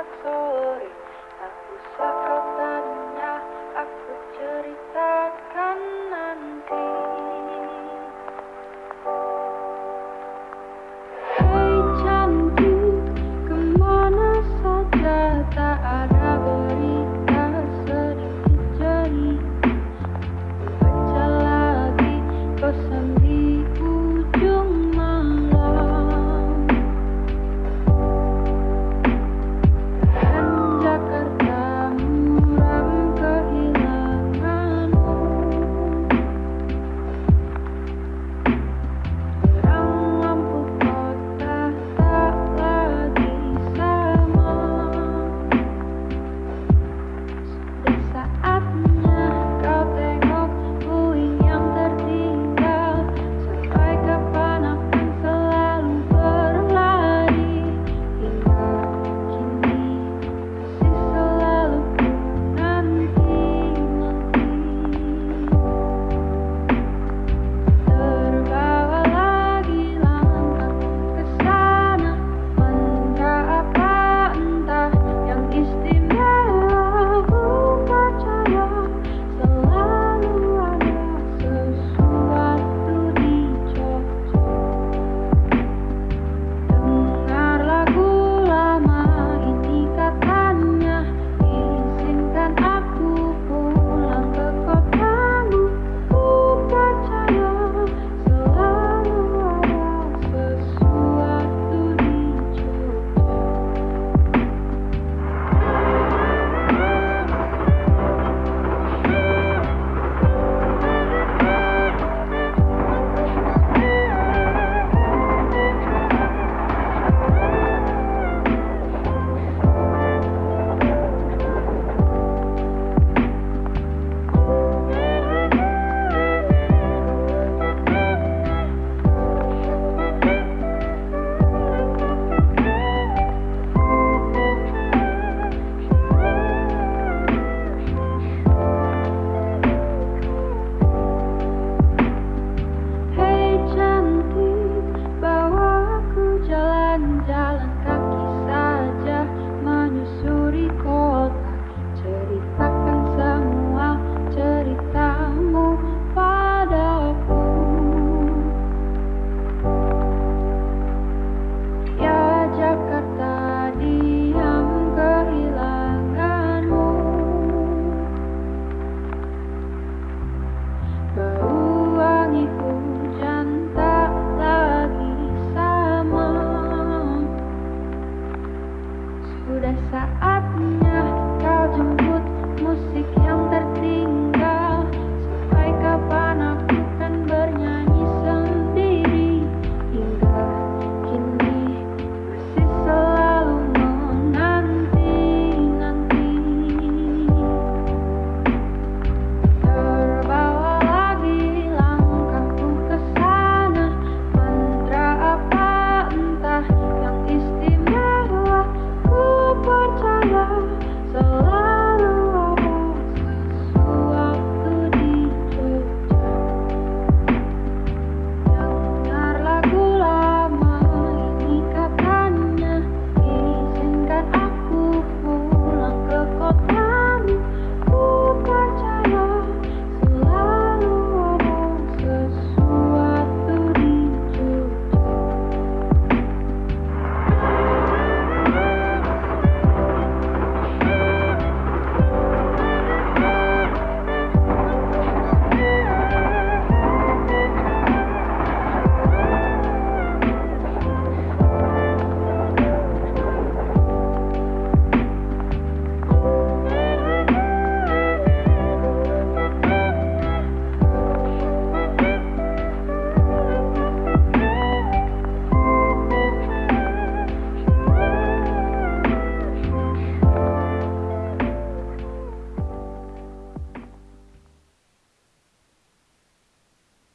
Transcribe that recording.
absolutely, I will sorry.